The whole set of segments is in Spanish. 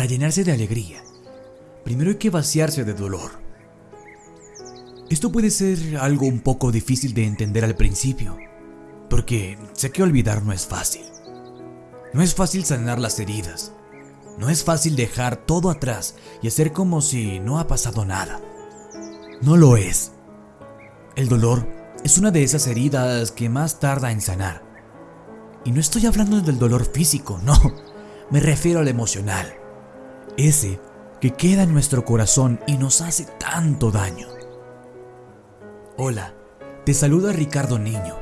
Para llenarse de alegría, primero hay que vaciarse de dolor. Esto puede ser algo un poco difícil de entender al principio, porque sé que olvidar no es fácil. No es fácil sanar las heridas. No es fácil dejar todo atrás y hacer como si no ha pasado nada. No lo es. El dolor es una de esas heridas que más tarda en sanar. Y no estoy hablando del dolor físico, no. Me refiero al emocional. Ese que queda en nuestro corazón y nos hace tanto daño. Hola, te saluda Ricardo Niño.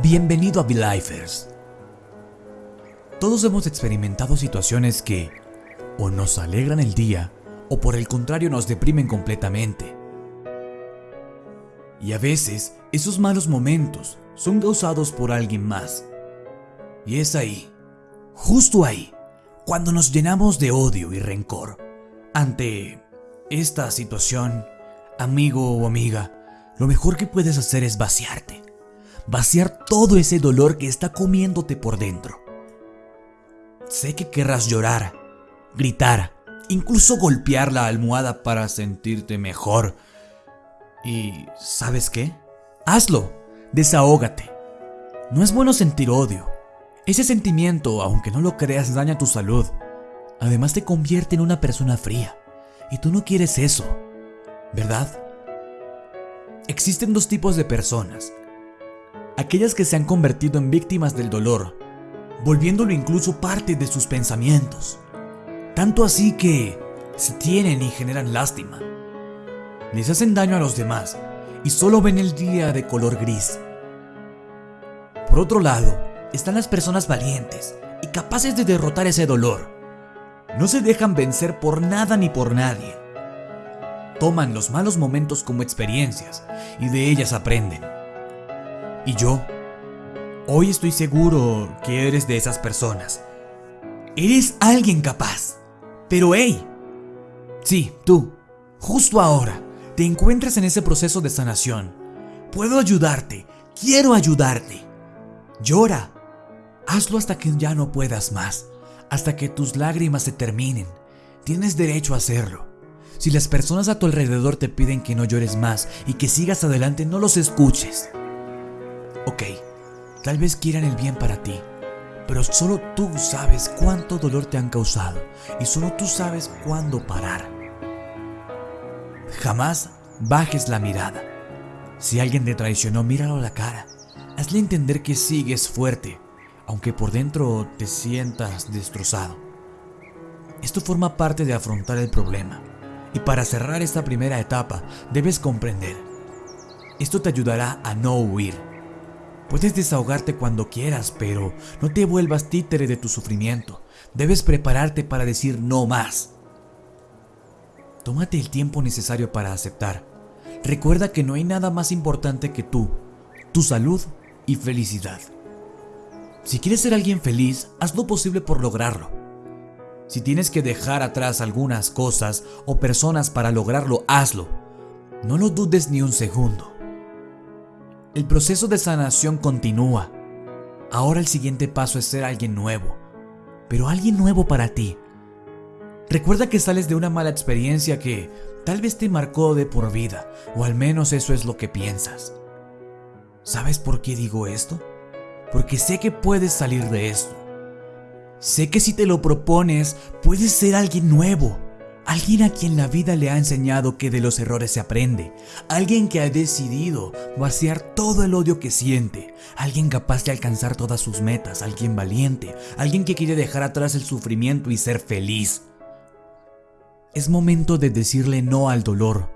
Bienvenido a Belifers. Todos hemos experimentado situaciones que o nos alegran el día o por el contrario nos deprimen completamente. Y a veces esos malos momentos son causados por alguien más. Y es ahí, justo ahí, cuando nos llenamos de odio y rencor ante esta situación, amigo o amiga, lo mejor que puedes hacer es vaciarte. Vaciar todo ese dolor que está comiéndote por dentro. Sé que querrás llorar, gritar, incluso golpear la almohada para sentirte mejor. ¿Y sabes qué? Hazlo, desahógate. No es bueno sentir odio. Ese sentimiento, aunque no lo creas, daña tu salud. Además te convierte en una persona fría. Y tú no quieres eso, ¿verdad? Existen dos tipos de personas. Aquellas que se han convertido en víctimas del dolor, volviéndolo incluso parte de sus pensamientos. Tanto así que se tienen y generan lástima. Les hacen daño a los demás y solo ven el día de color gris. Por otro lado, están las personas valientes y capaces de derrotar ese dolor. No se dejan vencer por nada ni por nadie toman los malos momentos como experiencias y de ellas aprenden. Y yo, hoy estoy seguro que eres de esas personas. Eres alguien capaz. Pero hey, sí, tú, justo ahora, te encuentras en ese proceso de sanación. Puedo ayudarte, quiero ayudarte. Llora. Hazlo hasta que ya no puedas más, hasta que tus lágrimas se terminen. Tienes derecho a hacerlo. Si las personas a tu alrededor te piden que no llores más y que sigas adelante, no los escuches. Ok, tal vez quieran el bien para ti, pero solo tú sabes cuánto dolor te han causado y solo tú sabes cuándo parar. Jamás bajes la mirada. Si alguien te traicionó, míralo a la cara. Hazle entender que sigues fuerte, aunque por dentro te sientas destrozado. Esto forma parte de afrontar el problema y para cerrar esta primera etapa, debes comprender. Esto te ayudará a no huir. Puedes desahogarte cuando quieras, pero no te vuelvas títere de tu sufrimiento. Debes prepararte para decir no más. Tómate el tiempo necesario para aceptar. Recuerda que no hay nada más importante que tú, tu salud y felicidad. Si quieres ser alguien feliz, haz lo posible por lograrlo. Si tienes que dejar atrás algunas cosas o personas para lograrlo, hazlo. No lo dudes ni un segundo. El proceso de sanación continúa. Ahora el siguiente paso es ser alguien nuevo, pero alguien nuevo para ti. Recuerda que sales de una mala experiencia que tal vez te marcó de por vida, o al menos eso es lo que piensas. ¿Sabes por qué digo esto? Porque sé que puedes salir de esto. Sé que si te lo propones, puedes ser alguien nuevo. Alguien a quien la vida le ha enseñado que de los errores se aprende. Alguien que ha decidido vaciar todo el odio que siente. Alguien capaz de alcanzar todas sus metas. Alguien valiente. Alguien que quiere dejar atrás el sufrimiento y ser feliz. Es momento de decirle no al dolor.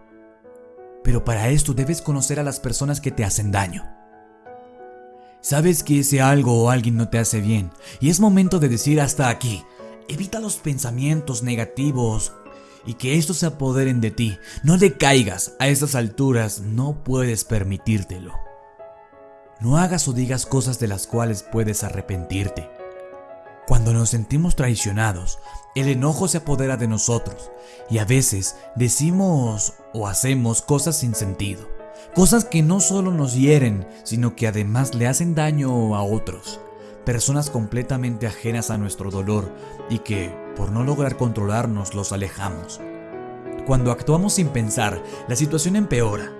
Pero para esto debes conocer a las personas que te hacen daño. Sabes que ese algo o alguien no te hace bien y es momento de decir hasta aquí. Evita los pensamientos negativos y que estos se apoderen de ti. No decaigas a estas alturas, no puedes permitírtelo. No hagas o digas cosas de las cuales puedes arrepentirte. Cuando nos sentimos traicionados, el enojo se apodera de nosotros y a veces decimos o hacemos cosas sin sentido. Cosas que no solo nos hieren, sino que además le hacen daño a otros. Personas completamente ajenas a nuestro dolor y que por no lograr controlarnos, los alejamos. Cuando actuamos sin pensar, la situación empeora.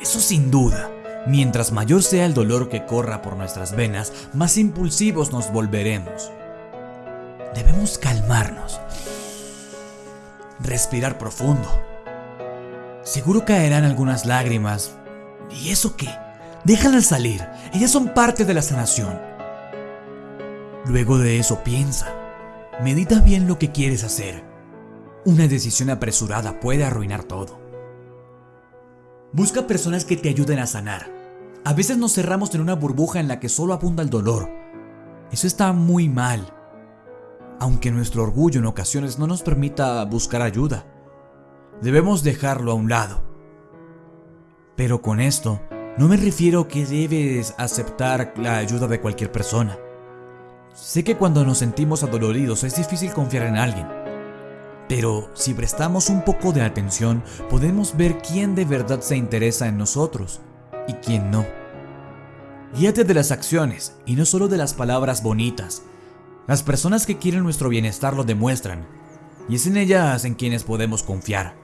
Eso sin duda. Mientras mayor sea el dolor que corra por nuestras venas, más impulsivos nos volveremos. Debemos calmarnos. Respirar profundo. Seguro caerán algunas lágrimas. ¿Y eso qué? Déjalas salir. Ellas son parte de la sanación. Luego de eso piensa. Medita bien lo que quieres hacer. Una decisión apresurada puede arruinar todo. Busca personas que te ayuden a sanar. A veces nos cerramos en una burbuja en la que solo abunda el dolor. Eso está muy mal. Aunque nuestro orgullo en ocasiones no nos permita buscar ayuda. Debemos dejarlo a un lado. Pero con esto, no me refiero que debes aceptar la ayuda de cualquier persona. Sé que cuando nos sentimos adoloridos es difícil confiar en alguien, pero si prestamos un poco de atención podemos ver quién de verdad se interesa en nosotros y quién no. Guíate de las acciones y no solo de las palabras bonitas. Las personas que quieren nuestro bienestar lo demuestran, y es en ellas en quienes podemos confiar.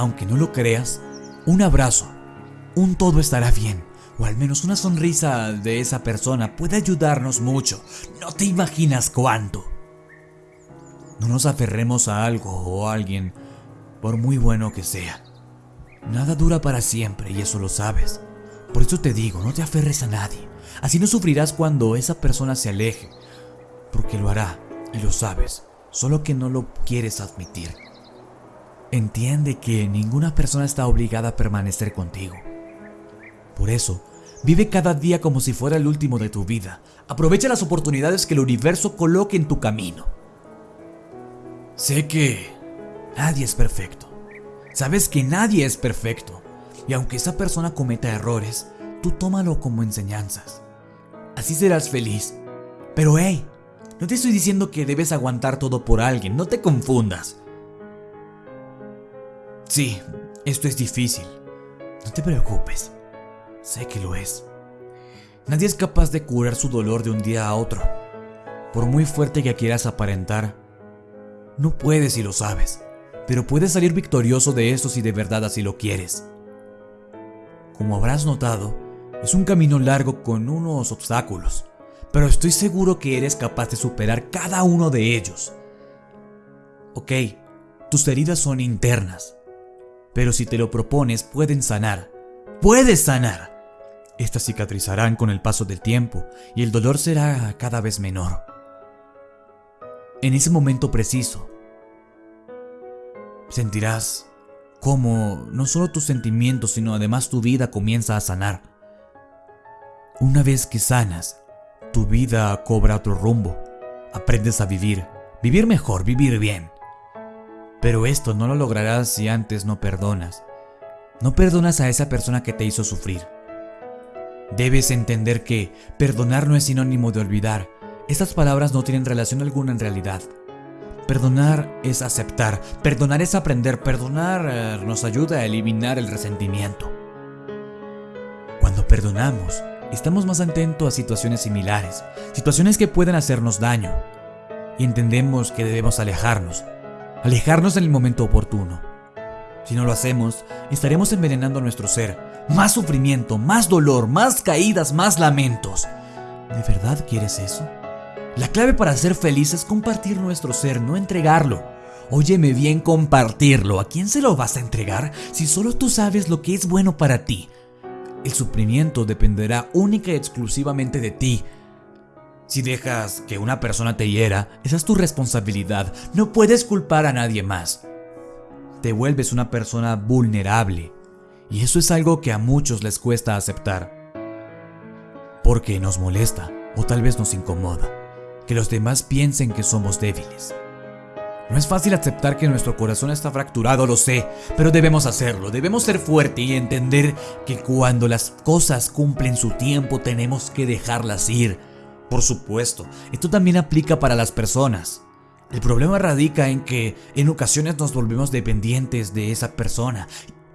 Aunque no lo creas, un abrazo, un todo estará bien o al menos una sonrisa de esa persona puede ayudarnos mucho. No te imaginas cuánto. No nos aferremos a algo o a alguien, por muy bueno que sea. Nada dura para siempre y eso lo sabes. Por eso te digo, no te aferres a nadie. Así no sufrirás cuando esa persona se aleje. Porque lo hará, y lo sabes, solo que no lo quieres admitir. Entiende que ninguna persona está obligada a permanecer contigo. Por eso, Vive cada día como si fuera el último de tu vida. Aprovecha las oportunidades que el universo coloque en tu camino. Sé que nadie es perfecto. Sabes que nadie es perfecto. Y aunque esa persona cometa errores, tú tómalo como enseñanzas. Así serás feliz. Pero hey, no te estoy diciendo que debes aguantar todo por alguien, no te confundas. Sí, esto es difícil. No te preocupes. Sé que lo es. Nadie es capaz de curar su dolor de un día a otro. Por muy fuerte que quieras aparentar, no puedes si lo sabes, pero puedes salir victorioso de eso si de verdad así lo quieres. Como habrás notado, es un camino largo con unos obstáculos, pero estoy seguro que eres capaz de superar cada uno de ellos. Ok, tus heridas son internas, pero si te lo propones pueden sanar. Puedes sanar. Estas cicatrizarán con el paso del tiempo y el dolor será cada vez menor. En ese momento preciso, sentirás cómo no solo tus sentimientos, sino además tu vida comienza a sanar. Una vez que sanas, tu vida cobra otro rumbo. Aprendes a vivir, vivir mejor, vivir bien. Pero esto no lo lograrás si antes no perdonas. No perdonas a esa persona que te hizo sufrir. Debes entender que perdonar no es sinónimo de olvidar. Estas palabras no tienen relación alguna en realidad. Perdonar es aceptar, perdonar es aprender, perdonar eh, nos ayuda a eliminar el resentimiento. Cuando perdonamos, estamos más atentos a situaciones similares, situaciones que pueden hacernos daño, y entendemos que debemos alejarnos, alejarnos en el momento oportuno. Si no lo hacemos, estaremos envenenando nuestro ser, más sufrimiento, más dolor, más caídas, más lamentos. ¿De verdad quieres eso? La clave para ser feliz es compartir nuestro ser, no entregarlo. Óyeme bien, compartirlo. ¿A quién se lo vas a entregar si solo tú sabes lo que es bueno para ti? El sufrimiento dependerá única y exclusivamente de ti. Si dejas que una persona te hiera, esa es tu responsabilidad. No puedes culpar a nadie más. Te vuelves una persona vulnerable. Y eso es algo que a muchos les cuesta aceptar. Porque nos molesta o tal vez nos incomoda que los demás piensen que somos débiles. No es fácil aceptar que nuestro corazón está fracturado, lo sé, pero debemos hacerlo, debemos ser fuertes y entender que cuando las cosas cumplen su tiempo tenemos que dejarlas ir. Por supuesto, esto también aplica para las personas. El problema radica en que en ocasiones nos volvemos dependientes de esa persona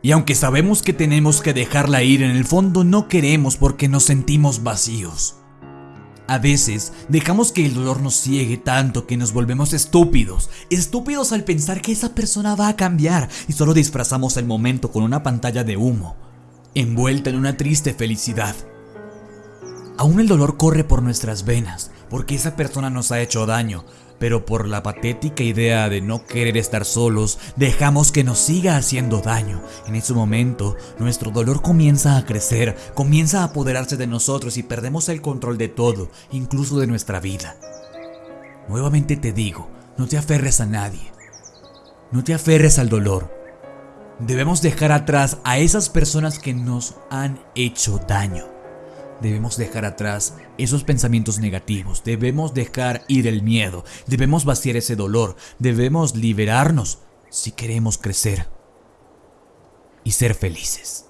y aunque sabemos que tenemos que dejarla ir, en el fondo no queremos porque nos sentimos vacíos. A veces dejamos que el dolor nos ciegue tanto que nos volvemos estúpidos, estúpidos al pensar que esa persona va a cambiar y solo disfrazamos el momento con una pantalla de humo, envuelta en una triste felicidad. Aún el dolor corre por nuestras venas, porque esa persona nos ha hecho daño, pero por la patética idea de no querer estar solos, dejamos que nos siga haciendo daño. En ese momento, nuestro dolor comienza a crecer, comienza a apoderarse de nosotros y perdemos el control de todo, incluso de nuestra vida. Nuevamente te digo, no te aferres a nadie. No te aferres al dolor. Debemos dejar atrás a esas personas que nos han hecho daño. Debemos dejar atrás esos pensamientos negativos, debemos dejar ir el miedo, debemos vaciar ese dolor, debemos liberarnos si queremos crecer y ser felices.